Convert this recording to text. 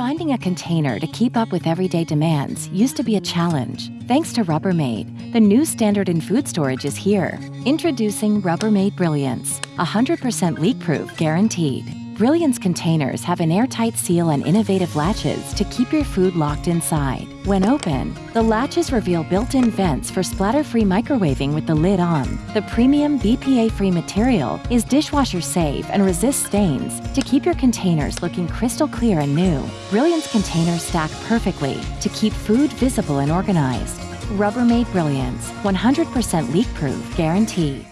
Finding a container to keep up with everyday demands used to be a challenge. Thanks to Rubbermaid, the new standard in food storage is here. Introducing Rubbermaid Brilliance, 100% leak-proof guaranteed. Brilliance containers have an airtight seal and innovative latches to keep your food locked inside. When open, the latches reveal built-in vents for splatter-free microwaving with the lid on. The premium BPA-free material is dishwasher safe and resists stains to keep your containers looking crystal clear and new. Brilliance containers stack perfectly to keep food visible and organized. Rubbermaid Brilliance, 100% leak-proof guaranteed.